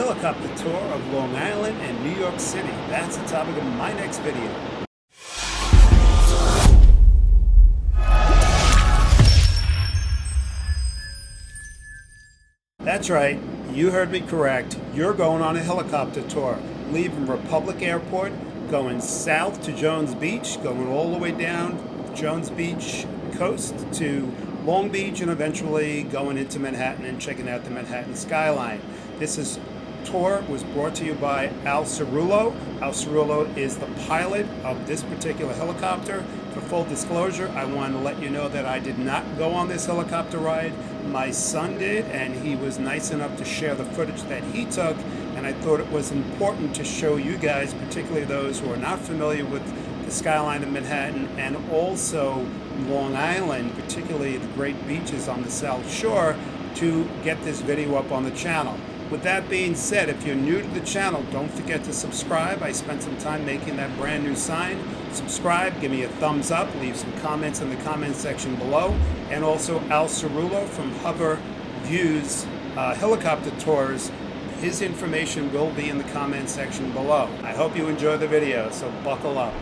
helicopter tour of Long Island and New York City. That's the topic of my next video. That's right, you heard me correct. You're going on a helicopter tour, leaving Republic Airport, going south to Jones Beach, going all the way down Jones Beach coast to Long Beach, and eventually going into Manhattan and checking out the Manhattan skyline. This is tour was brought to you by Al Cerullo. Al Cerullo is the pilot of this particular helicopter. For full disclosure, I want to let you know that I did not go on this helicopter ride. My son did, and he was nice enough to share the footage that he took, and I thought it was important to show you guys, particularly those who are not familiar with the skyline of Manhattan and also Long Island, particularly the great beaches on the South Shore, to get this video up on the channel. With that being said, if you're new to the channel, don't forget to subscribe. I spent some time making that brand new sign. Subscribe, give me a thumbs up, leave some comments in the comment section below. And also Al Cerullo from Hover Views uh, Helicopter Tours. His information will be in the comment section below. I hope you enjoy the video, so buckle up.